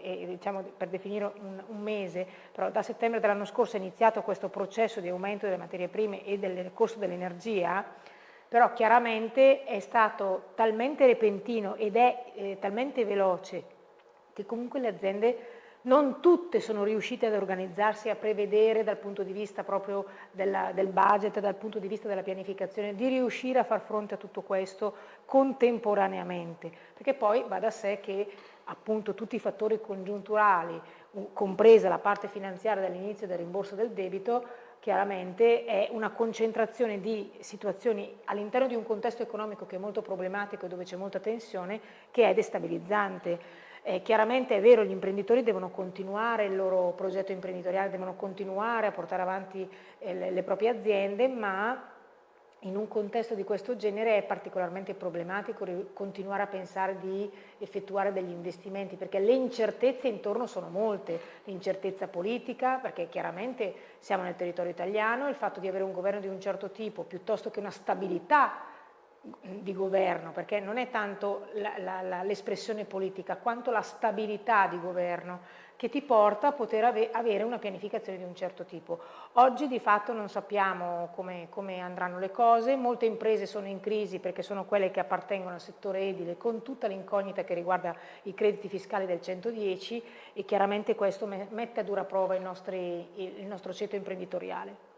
e, diciamo, per definire un, un, mese, però da settembre dell'anno scorso è iniziato questo processo di aumento delle materie prime e del costo dell'energia, però chiaramente è stato talmente repentino ed è eh, talmente veloce che comunque le aziende non tutte sono riuscite ad organizzarsi, a prevedere dal punto di vista proprio della, del budget, dal punto di vista della pianificazione, di riuscire a far fronte a tutto questo contemporaneamente, perché poi va da sé che appunto tutti i fattori congiunturali, compresa la parte finanziaria dall'inizio del rimborso del debito, chiaramente è una concentrazione di situazioni all'interno di un contesto economico che è molto problematico e dove c'è molta tensione, che è destabilizzante. Eh, chiaramente è vero, gli imprenditori devono continuare il loro progetto imprenditoriale, devono continuare a portare avanti eh, le, le proprie aziende, ma in un contesto di questo genere è particolarmente problematico continuare a pensare di effettuare degli investimenti perché le incertezze intorno sono molte, l'incertezza politica perché chiaramente siamo nel territorio italiano, il fatto di avere un governo di un certo tipo piuttosto che una stabilità di governo, perché non è tanto l'espressione politica quanto la stabilità di governo che ti porta a poter ave avere una pianificazione di un certo tipo. Oggi di fatto non sappiamo come, come, andranno le cose, molte imprese sono in crisi perché sono quelle che appartengono al settore edile con tutta l'incognita che riguarda i crediti fiscali del 110 e chiaramente questo mette a dura prova il, nostri, il nostro ceto imprenditoriale.